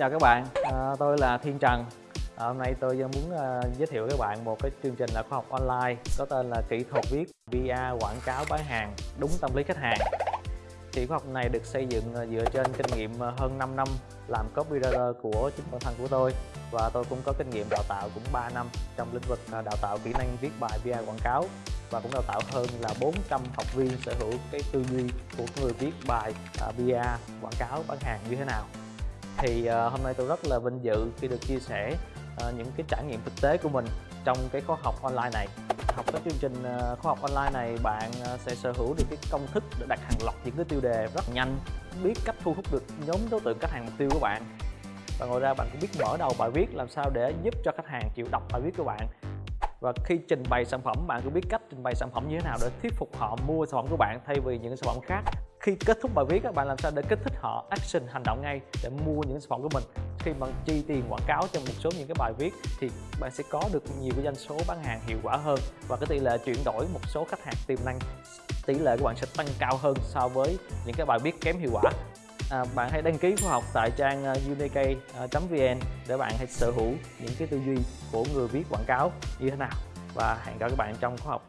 Chào các bạn, à, tôi là Thiên Trần. À, hôm nay tôi muốn à, giới thiệu với các bạn một cái chương trình là khoa học online có tên là kỹ thuật viết PR quảng cáo bán hàng đúng tâm lý khách hàng. Thì khoa học này được xây dựng à, dựa trên kinh nghiệm à, hơn 5 năm làm copywriter của chính bản thân của tôi và tôi cũng có kinh nghiệm đào tạo cũng 3 năm trong lĩnh vực à, đào tạo kỹ năng viết bài PR quảng cáo và cũng đào tạo hơn là 400 học viên sở hữu cái tư duy của người viết bài uh, PR quảng cáo bán hàng như thế nào thì ờ, hôm nay tôi rất là vinh dự khi được chia sẻ ờ, những cái trải nghiệm thực tế của mình trong cái khóa học online này. Học cái chương trình ờ, khóa học online này, bạn sẽ sở hữu được cái công thức để đặt hàng loạt những cái tiêu đề rất nhanh, biết cách thu hút được nhóm đối tượng khách hàng mục tiêu của bạn. Và ngoài ra bạn cũng biết mở đầu bài viết làm sao để giúp cho khách hàng chịu đọc bài viết của bạn. Và khi trình bày sản phẩm, bạn cũng biết cách trình bày sản phẩm như thế nào để thuyết phục họ mua sản phẩm của bạn thay vì những sản phẩm khác khi kết thúc bài viết các bạn làm sao để kích thích họ action hành động ngay để mua những sản phẩm của mình? Khi bạn chi tiền quảng cáo cho một số những cái bài viết thì bạn sẽ có được nhiều cái doanh số bán hàng hiệu quả hơn và cái tỷ lệ chuyển đổi một số khách hàng tiềm năng tỷ lệ của bạn sẽ tăng cao hơn so với những cái bài viết kém hiệu quả. À, bạn hãy đăng ký khóa học tại trang à, unik.vn để bạn hãy sở hữu những cái tư duy của người viết quảng cáo như thế nào. Và hẹn gặp các bạn trong khóa học.